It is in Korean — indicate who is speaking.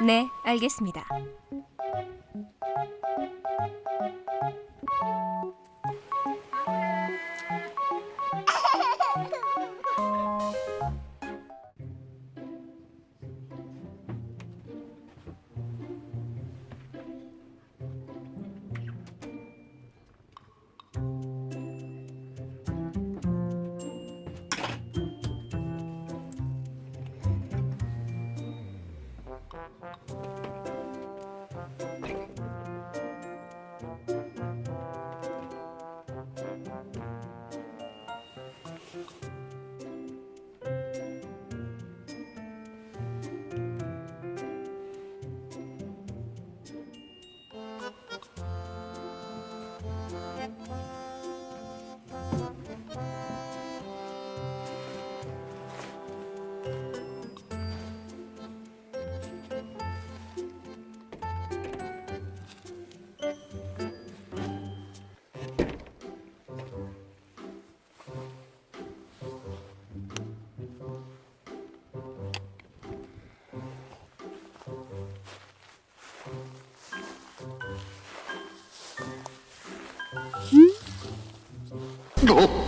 Speaker 1: 네, 알겠습니다.
Speaker 2: No.